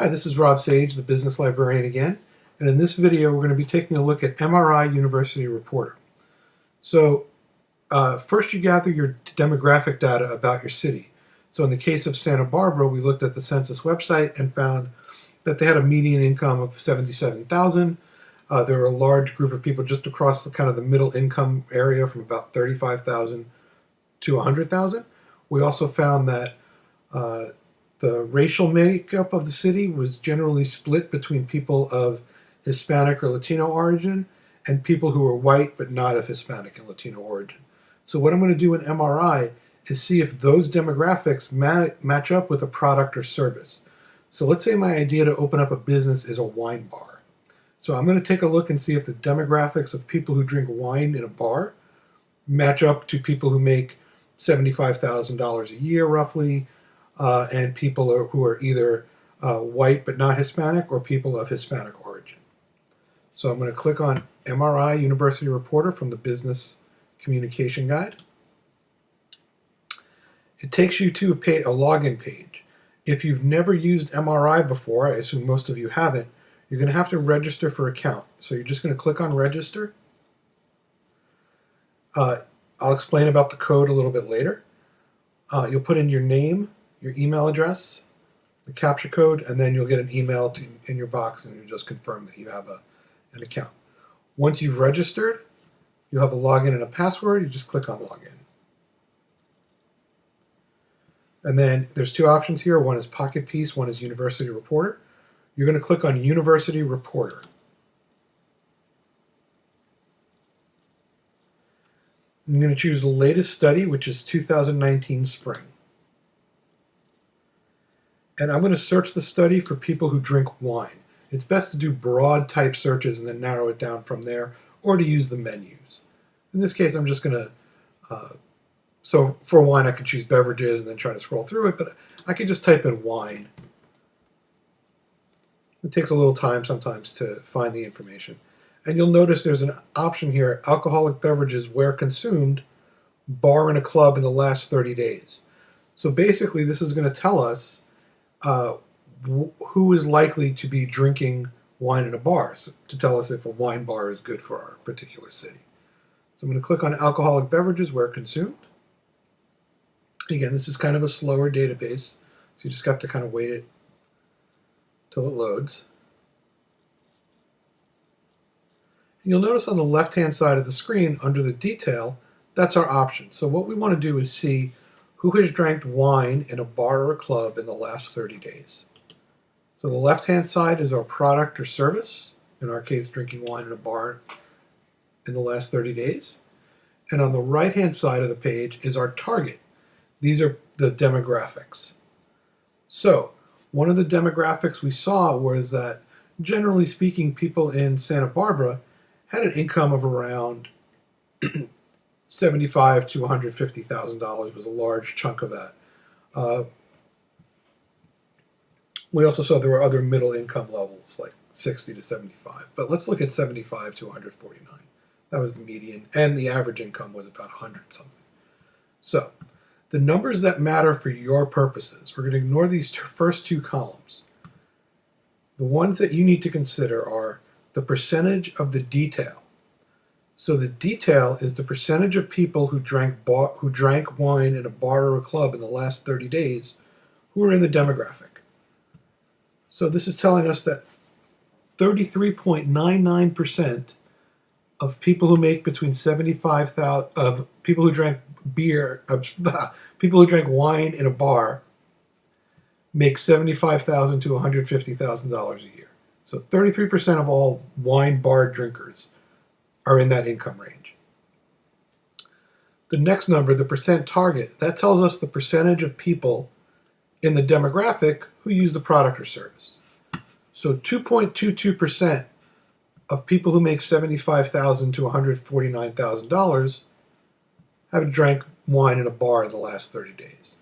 Hi, this is Rob Sage, the business librarian again, and in this video we're going to be taking a look at MRI University Reporter. So uh, first you gather your demographic data about your city. So in the case of Santa Barbara, we looked at the census website and found that they had a median income of 77,000. Uh, there were a large group of people just across the kind of the middle income area from about 35,000 to 100,000. We also found that uh, the racial makeup of the city was generally split between people of Hispanic or Latino origin and people who were white but not of Hispanic and Latino origin. So what I'm going to do in MRI is see if those demographics ma match up with a product or service. So let's say my idea to open up a business is a wine bar. So I'm going to take a look and see if the demographics of people who drink wine in a bar match up to people who make $75,000 a year roughly, uh, and people are, who are either uh, white but not Hispanic or people of Hispanic origin. So I'm going to click on MRI University Reporter from the Business Communication Guide. It takes you to a, pay, a login page. If you've never used MRI before, I assume most of you haven't, you're going to have to register for account. So you're just going to click on register. Uh, I'll explain about the code a little bit later. Uh, you'll put in your name, your email address, the CAPTCHA code, and then you'll get an email to, in your box and you just confirm that you have a, an account. Once you've registered, you have a login and a password. You just click on login. And then there's two options here. One is Pocket Piece, one is University Reporter. You're going to click on University Reporter. I'm going to choose the latest study, which is 2019 spring and I'm going to search the study for people who drink wine. It's best to do broad type searches and then narrow it down from there, or to use the menus. In this case, I'm just going to, uh, so for wine, I could choose beverages and then try to scroll through it, but I could just type in wine. It takes a little time sometimes to find the information. And you'll notice there's an option here, alcoholic beverages where consumed, bar in a club in the last 30 days. So basically, this is going to tell us uh, who is likely to be drinking wine in a bar so, to tell us if a wine bar is good for our particular city. So I'm going to click on alcoholic beverages where consumed. Again, this is kind of a slower database, so you just got to kind of wait it till it loads. And you'll notice on the left-hand side of the screen, under the detail, that's our option. So what we want to do is see who has drank wine in a bar or a club in the last 30 days? So the left-hand side is our product or service, in our case, drinking wine in a bar in the last 30 days. And on the right-hand side of the page is our target. These are the demographics. So one of the demographics we saw was that, generally speaking, people in Santa Barbara had an income of around seventy-five to one hundred fifty thousand dollars was a large chunk of that. Uh, we also saw there were other middle income levels like sixty to seventy-five, but let's look at seventy-five to one hundred forty-nine. That was the median, and the average income was about hundred something. So, the numbers that matter for your purposes, we're going to ignore these first two columns. The ones that you need to consider are the percentage of the detail so the detail is the percentage of people who drank who drank wine in a bar or a club in the last 30 days who are in the demographic. So this is telling us that 33.99% of people who make between 75,000 of people who drank beer, uh, people who drank wine in a bar make 75,000 to 150,000 dollars a year. So 33% of all wine bar drinkers are in that income range. The next number, the percent target, that tells us the percentage of people in the demographic who use the product or service. So 2.22% of people who make $75,000 to $149,000 have drank wine in a bar in the last 30 days.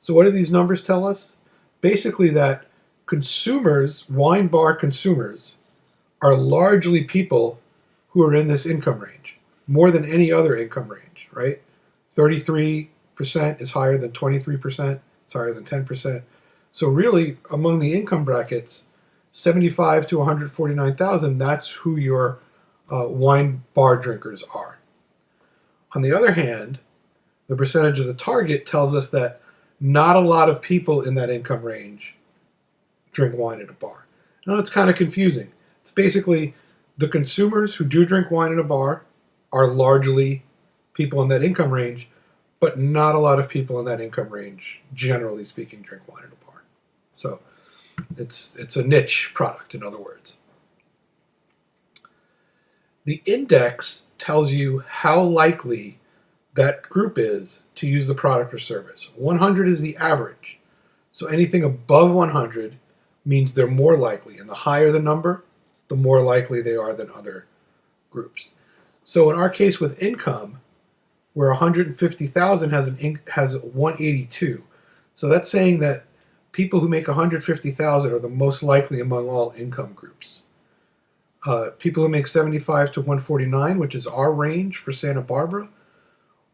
So what do these numbers tell us? Basically that consumers, wine bar consumers, are largely people who are in this income range, more than any other income range, right? 33% is higher than 23%, it's higher than 10%. So really, among the income brackets, 75 to 149,000, that's who your uh, wine bar drinkers are. On the other hand, the percentage of the target tells us that not a lot of people in that income range drink wine at a bar. Now it's kind of confusing. It's basically the consumers who do drink wine in a bar are largely people in that income range, but not a lot of people in that income range, generally speaking, drink wine in a bar. So it's it's a niche product, in other words. The index tells you how likely that group is to use the product or service. 100 is the average. So anything above 100 means they're more likely. And the higher the number, the more likely they are than other groups. So in our case with income, where 150,000 has an has 182. So that's saying that people who make 150,000 are the most likely among all income groups. Uh, people who make 75 to 149, which is our range for Santa Barbara,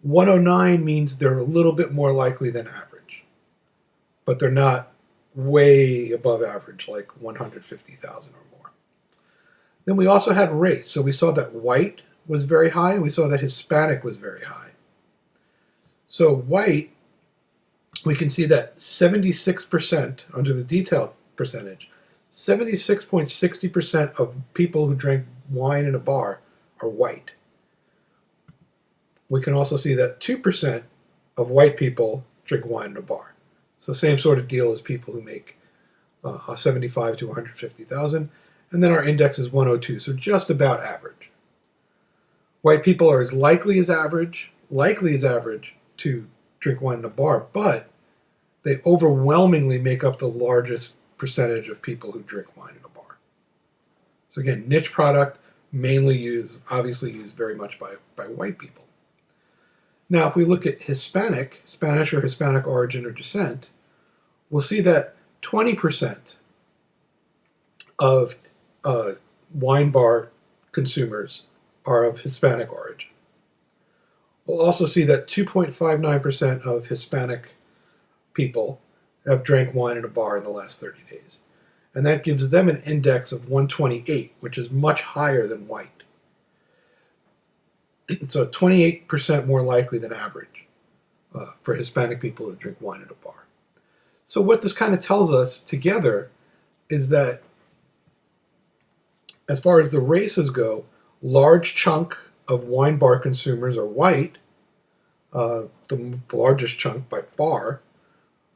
109 means they're a little bit more likely than average, but they're not way above average, like 150,000 or. Then we also had race. So we saw that white was very high, and we saw that Hispanic was very high. So white, we can see that 76% under the detail percentage, 76.60% of people who drink wine in a bar are white we can also see that 2% of white people drink wine in a bar. So same sort of deal as people who make uh, 75 to 150,000. And then our index is 102, so just about average. White people are as likely as average, likely as average to drink wine in a bar, but they overwhelmingly make up the largest percentage of people who drink wine in a bar. So again, niche product, mainly used, obviously used very much by, by white people. Now, if we look at Hispanic, Spanish or Hispanic origin or descent, we'll see that 20% of uh, wine bar consumers are of Hispanic origin. We'll also see that 2.59% of Hispanic people have drank wine in a bar in the last 30 days. And that gives them an index of 128, which is much higher than white. so 28% more likely than average uh, for Hispanic people to drink wine at a bar. So what this kind of tells us together is that as far as the races go, large chunk of wine bar consumers are white, uh, the largest chunk by far,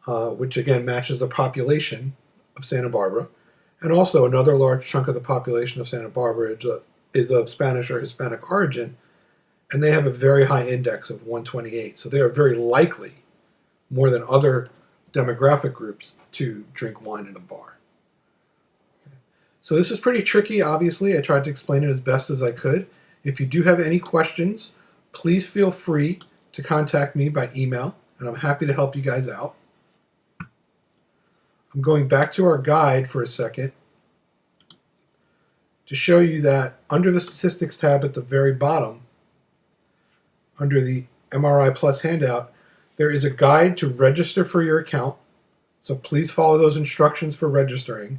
uh, which again matches the population of Santa Barbara. And also another large chunk of the population of Santa Barbara is, uh, is of Spanish or Hispanic origin, and they have a very high index of 128. So they are very likely, more than other demographic groups, to drink wine in a bar. So this is pretty tricky, obviously. I tried to explain it as best as I could. If you do have any questions, please feel free to contact me by email, and I'm happy to help you guys out. I'm going back to our guide for a second to show you that under the statistics tab at the very bottom, under the MRI Plus handout, there is a guide to register for your account. So please follow those instructions for registering.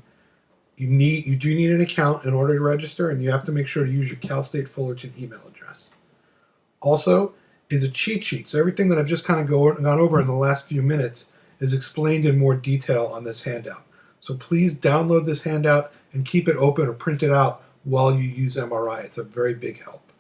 You need you do need an account in order to register, and you have to make sure to use your Cal State Fullerton email address. Also, is a cheat sheet. So everything that I've just kind of go, gone over in the last few minutes is explained in more detail on this handout. So please download this handout and keep it open or print it out while you use MRI. It's a very big help.